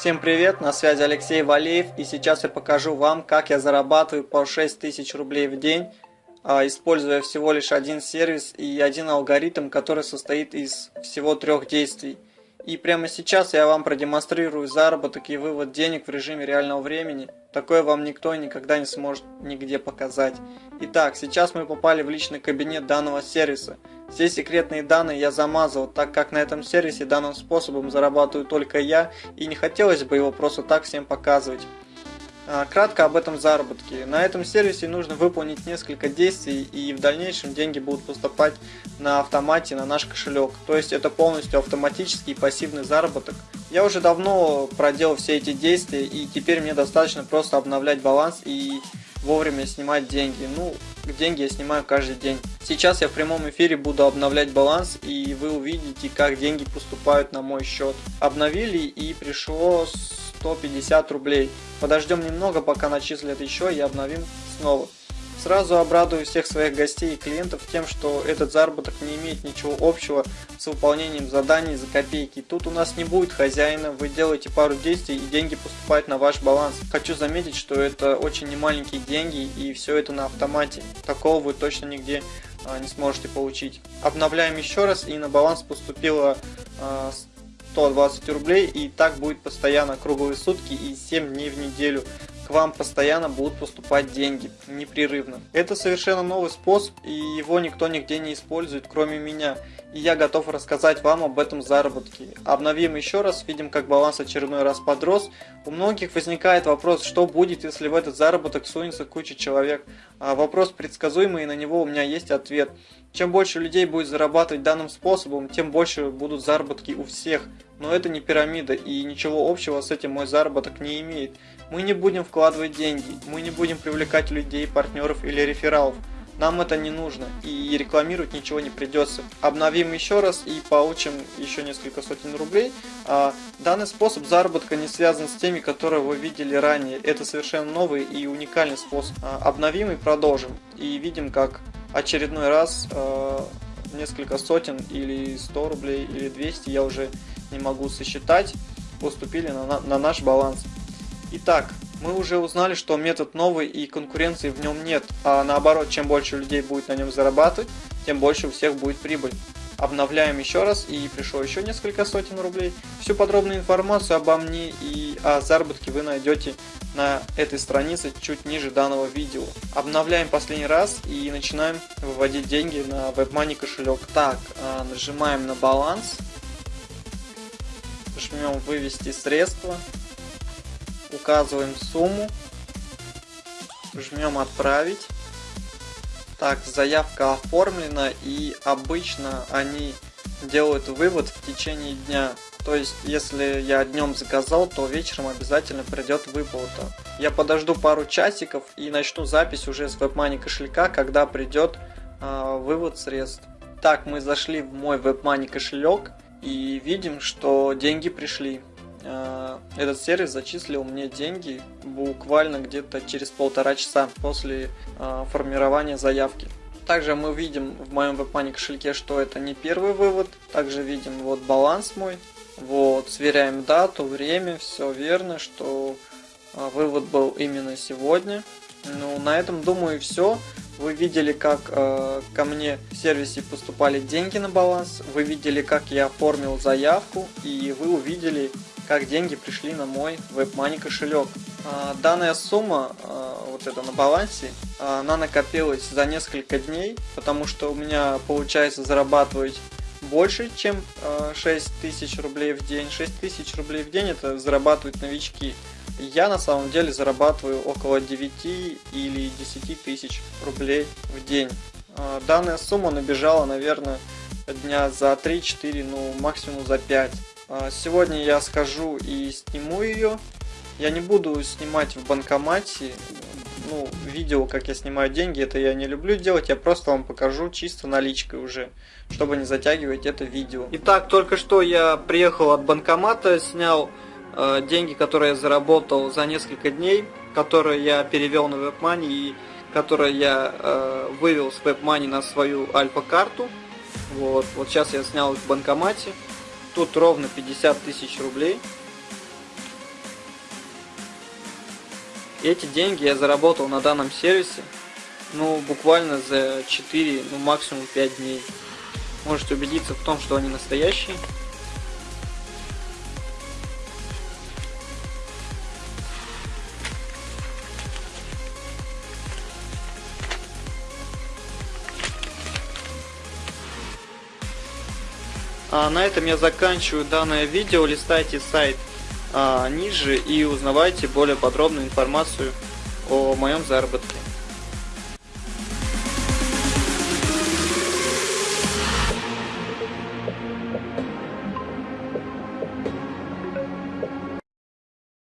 Всем привет, на связи Алексей Валеев и сейчас я покажу вам, как я зарабатываю по 6000 рублей в день, а, используя всего лишь один сервис и один алгоритм, который состоит из всего трех действий. И прямо сейчас я вам продемонстрирую заработок и вывод денег в режиме реального времени. Такое вам никто никогда не сможет нигде показать. Итак, сейчас мы попали в личный кабинет данного сервиса. Все секретные данные я замазал, так как на этом сервисе данным способом зарабатываю только я, и не хотелось бы его просто так всем показывать. А, кратко об этом заработке. На этом сервисе нужно выполнить несколько действий и в дальнейшем деньги будут поступать на автомате на наш кошелек. То есть это полностью автоматический пассивный заработок. Я уже давно проделал все эти действия и теперь мне достаточно просто обновлять баланс и вовремя снимать деньги. Ну, деньги я снимаю каждый день. Сейчас я в прямом эфире буду обновлять баланс и вы увидите, как деньги поступают на мой счет. Обновили и пришло 150 рублей. Подождем немного, пока начислят еще и обновим снова. Сразу обрадую всех своих гостей и клиентов тем, что этот заработок не имеет ничего общего с выполнением заданий за копейки. Тут у нас не будет хозяина, вы делаете пару действий и деньги поступают на ваш баланс. Хочу заметить, что это очень немаленькие деньги и все это на автомате. Такого вы точно нигде а, не сможете получить. Обновляем еще раз и на баланс поступило а, 120 рублей и так будет постоянно круглые сутки и 7 дней в неделю. К вам постоянно будут поступать деньги, непрерывно. Это совершенно новый способ и его никто нигде не использует, кроме меня. И я готов рассказать вам об этом заработке. Обновим еще раз, видим как баланс очередной раз подрос. У многих возникает вопрос, что будет, если в этот заработок сунется куча человек. А вопрос предсказуемый и на него у меня есть ответ. Чем больше людей будет зарабатывать данным способом, тем больше будут заработки у всех. Но это не пирамида и ничего общего с этим мой заработок не имеет. Мы не будем вкладывать деньги, мы не будем привлекать людей, партнеров или рефералов. Нам это не нужно и рекламировать ничего не придется. Обновим еще раз и получим еще несколько сотен рублей. А, данный способ заработка не связан с теми, которые вы видели ранее. Это совершенно новый и уникальный способ. А, обновим и продолжим. И видим, как очередной раз а, несколько сотен или 100 рублей или 200, я уже не могу сосчитать, поступили на, на наш баланс. Итак, мы уже узнали, что метод новый и конкуренции в нем нет, а наоборот, чем больше людей будет на нем зарабатывать, тем больше у всех будет прибыль. Обновляем еще раз и пришло еще несколько сотен рублей. Всю подробную информацию обо мне и о заработке вы найдете на этой странице чуть ниже данного видео. Обновляем последний раз и начинаем выводить деньги на WebMoney кошелек. Так, а, нажимаем на баланс, жмем вывести средства указываем сумму, жмем отправить. Так, заявка оформлена и обычно они делают вывод в течение дня. То есть, если я днем заказал, то вечером обязательно придет выплата. Я подожду пару часиков и начну запись уже с WebMoney кошелька, когда придет э, вывод средств. Так, мы зашли в мой WebMoney кошелек и видим, что деньги пришли. Э, этот сервис зачислил мне деньги буквально где-то через полтора часа после э, формирования заявки. Также мы видим в моем WebMoney кошельке, что это не первый вывод. Также видим вот баланс мой. Вот, сверяем дату, время, все верно, что э, вывод был именно сегодня. Ну, на этом, думаю, все. Вы видели, как э, ко мне в сервисе поступали деньги на баланс, вы видели, как я оформил заявку, и вы увидели, как деньги пришли на мой WebMoney кошелек. А, данная сумма, а, вот это на балансе, она накопилась за несколько дней, потому что у меня получается зарабатывать больше, чем 6 тысяч рублей в день. 6 тысяч рублей в день это зарабатывают новички. Я на самом деле зарабатываю около 9 или 10 тысяч рублей в день. А, данная сумма набежала, наверное, дня за 3-4, ну максимум за 5. А, сегодня я схожу и сниму ее. Я не буду снимать в банкомате, ну, видео, как я снимаю деньги, это я не люблю делать, я просто вам покажу чисто наличкой уже, чтобы не затягивать это видео. Итак, только что я приехал от банкомата, снял э, деньги, которые я заработал за несколько дней, которые я перевел на WebMoney и которые я э, вывел с WebMoney на свою альфа-карту. Вот, вот сейчас я снял их в банкомате. Тут ровно 50 тысяч рублей. Эти деньги я заработал на данном сервисе, ну, буквально за 4, ну, максимум 5 дней. Можете убедиться в том, что они настоящие. А на этом я заканчиваю данное видео. Листайте сайт а, ниже и узнавайте более подробную информацию о моем заработке.